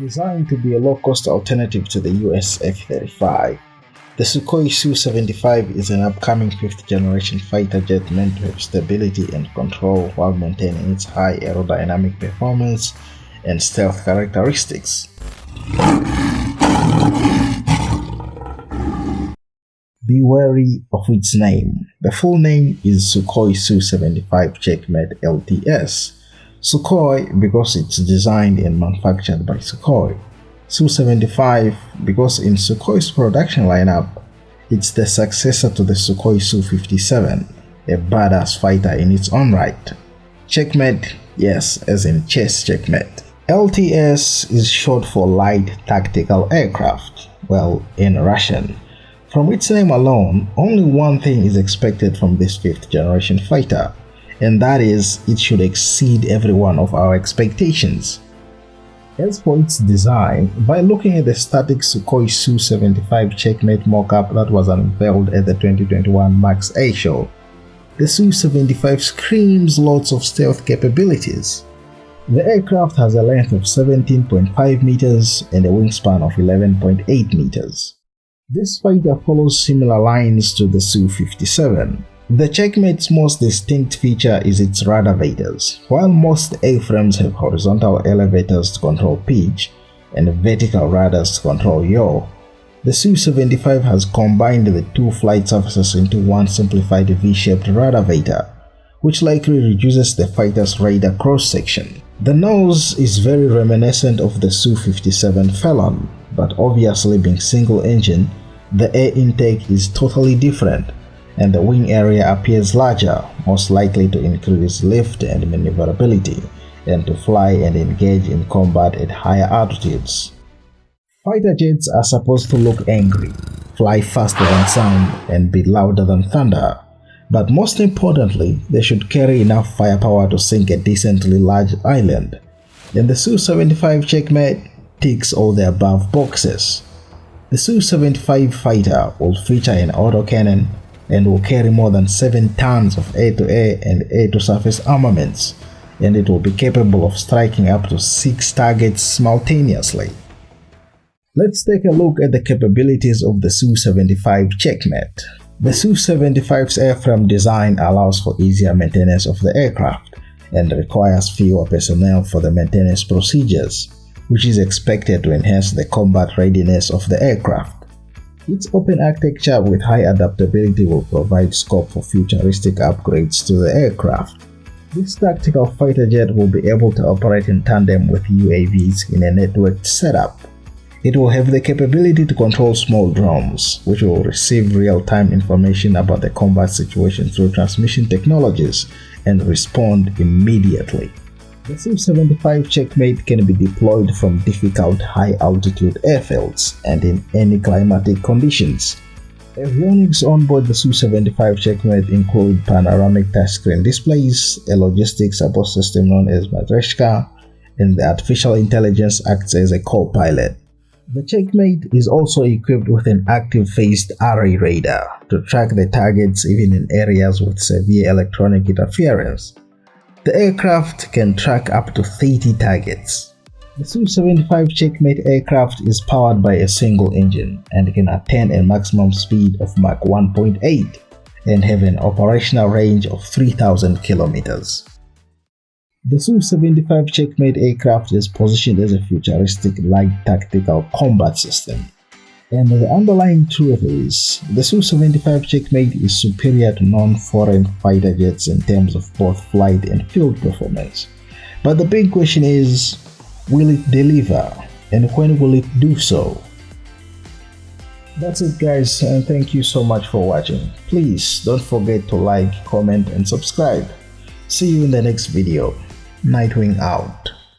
Designed to be a low-cost alternative to the US F-35, the Sukhoi Su-75 is an upcoming fifth-generation fighter jet meant to have stability and control while maintaining its high aerodynamic performance and stealth characteristics. Be wary of its name. The full name is Sukhoi Su-75 Checkmate LTS, Sukhoi because it's designed and manufactured by Sukhoi. Su-75 because in Sukhoi's production lineup, it's the successor to the Sukhoi Su-57, a badass fighter in its own right. Checkmate, yes, as in chess checkmate. LTS is short for Light Tactical Aircraft, well, in Russian. From its name alone, only one thing is expected from this 5th generation fighter, and that is it should exceed every one of our expectations. As for its design, by looking at the static Sukhoi Su-75 checkmate mockup that was unveiled at the 2021 Max A show, the Su-75 screams lots of stealth capabilities. The aircraft has a length of 17.5 meters and a wingspan of 11.8 meters. This fighter follows similar lines to the Su-57, the Checkmate's most distinct feature is its ruddervators. While most airframes have horizontal elevators to control pitch and vertical rudders to control yaw, the Su-75 has combined the two flight surfaces into one simplified V-shaped ruddervator, which likely reduces the fighter's radar cross-section. The nose is very reminiscent of the Su-57 Felon, but obviously being single-engine, the air intake is totally different and the wing area appears larger, most likely to increase lift and maneuverability, and to fly and engage in combat at higher altitudes. Fighter jets are supposed to look angry, fly faster than sound, and be louder than thunder, but most importantly, they should carry enough firepower to sink a decently large island. And the Su-75 Checkmate ticks all the above boxes. The Su-75 fighter will feature an autocannon, and will carry more than 7 tons of air-to-air and air-to-surface armaments, and it will be capable of striking up to 6 targets simultaneously. Let's take a look at the capabilities of the Su-75 Checkmate. The Su-75's airframe design allows for easier maintenance of the aircraft and requires fewer personnel for the maintenance procedures, which is expected to enhance the combat readiness of the aircraft. Its open architecture with high adaptability will provide scope for futuristic upgrades to the aircraft. This tactical fighter jet will be able to operate in tandem with UAVs in a networked setup. It will have the capability to control small drones, which will receive real-time information about the combat situation through transmission technologies and respond immediately. The Su-75 Checkmate can be deployed from difficult high-altitude airfields and in any climatic conditions. Avionics on board the Su-75 Checkmate include panoramic touchscreen displays, a logistics support system known as Matreshka, and the artificial intelligence acts as a co-pilot. The Checkmate is also equipped with an active phased array radar to track the targets even in areas with severe electronic interference. The aircraft can track up to 30 targets. The Su-75 Checkmate aircraft is powered by a single engine and can attain a maximum speed of Mach 1.8 and have an operational range of 3000 kilometers. The Su-75 Checkmate aircraft is positioned as a futuristic light tactical combat system and the underlying truth is, the Su-75 Checkmate is superior to non-foreign fighter jets in terms of both flight and field performance. But the big question is, will it deliver? And when will it do so? That's it guys and thank you so much for watching. Please don't forget to like, comment and subscribe. See you in the next video. Nightwing out.